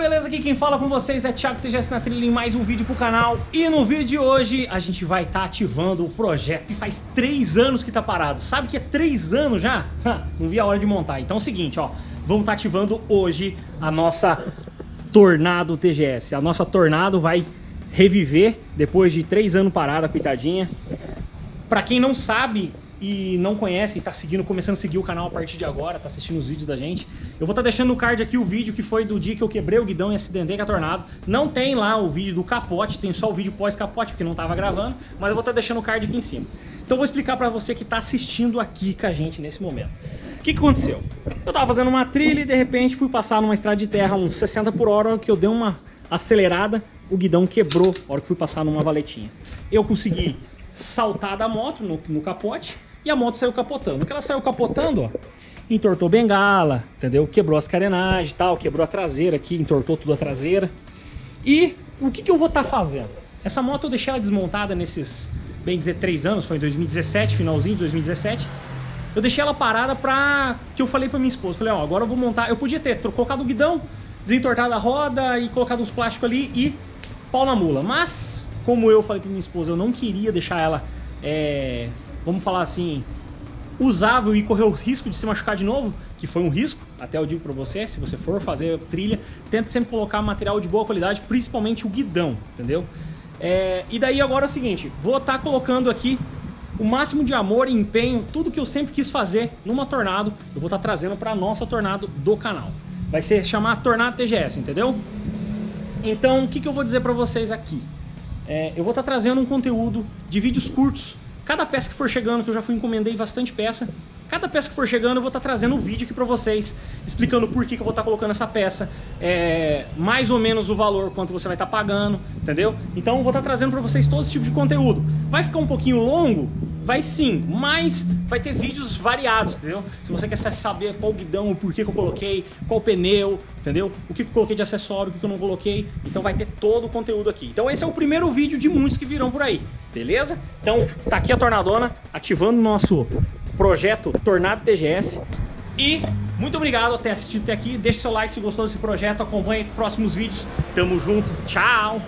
Aqui quem fala com vocês é Thiago TGS na trilha em mais um vídeo pro canal. E no vídeo de hoje a gente vai estar tá ativando o projeto que faz três anos que tá parado. Sabe que é três anos já? Não vi a hora de montar. Então é o seguinte, ó. Vamos estar tá ativando hoje a nossa Tornado TGS. A nossa Tornado vai reviver depois de três anos parada, coitadinha. Pra quem não sabe, e não conhece e tá seguindo, começando a seguir o canal a partir de agora, tá assistindo os vídeos da gente, eu vou estar tá deixando no card aqui o vídeo que foi do dia que eu quebrei o guidão e acidentei com a Tornado. Não tem lá o vídeo do capote, tem só o vídeo pós-capote, porque não tava gravando, mas eu vou estar tá deixando o card aqui em cima. Então eu vou explicar pra você que tá assistindo aqui com a gente nesse momento. O que, que aconteceu? Eu tava fazendo uma trilha e de repente fui passar numa estrada de terra uns 60 por hora, que eu dei uma acelerada, o guidão quebrou na hora que fui passar numa valetinha. Eu consegui saltar da moto no, no capote, e a moto saiu capotando. Que ela saiu capotando, ó, entortou bengala, entendeu? Quebrou as carenagens e tal, quebrou a traseira aqui, entortou tudo a traseira. E o que, que eu vou estar tá fazendo? Essa moto eu deixei ela desmontada nesses, bem dizer, três anos, foi em 2017, finalzinho de 2017. Eu deixei ela parada pra... que eu falei pra minha esposa, falei, ó, agora eu vou montar... Eu podia ter colocado o guidão, desentortado a roda e colocado uns plásticos ali e pau na mula. Mas, como eu falei pra minha esposa, eu não queria deixar ela é, vamos falar assim, usável e correr o risco de se machucar de novo, que foi um risco, até eu digo para você, se você for fazer trilha, tente sempre colocar material de boa qualidade, principalmente o guidão, entendeu? É, e daí agora é o seguinte, vou estar tá colocando aqui o máximo de amor e empenho, tudo que eu sempre quis fazer numa Tornado, eu vou estar tá trazendo para nossa Tornado do canal. Vai ser chamar Tornado TGS, entendeu? Então, o que, que eu vou dizer para vocês aqui? É, eu vou estar tá trazendo um conteúdo de vídeos curtos Cada peça que for chegando, que eu já fui encomendei bastante peça, cada peça que for chegando eu vou estar tá trazendo um vídeo aqui para vocês, explicando por que, que eu vou estar tá colocando essa peça, é, mais ou menos o valor, quanto você vai estar tá pagando, entendeu? Então eu vou estar tá trazendo para vocês todo esse tipo de conteúdo. Vai ficar um pouquinho longo? Vai sim, mas vai ter vídeos variados, entendeu? Se você quer saber qual guidão, o porquê que eu coloquei, qual pneu, entendeu? O que eu coloquei de acessório, o que eu não coloquei, então vai ter todo o conteúdo aqui. Então esse é o primeiro vídeo de muitos que virão por aí, beleza? Então tá aqui a Tornadona ativando o nosso projeto Tornado TGS e muito obrigado por ter assistido até aqui, deixe seu like se gostou desse projeto, acompanhe próximos vídeos, tamo junto, tchau!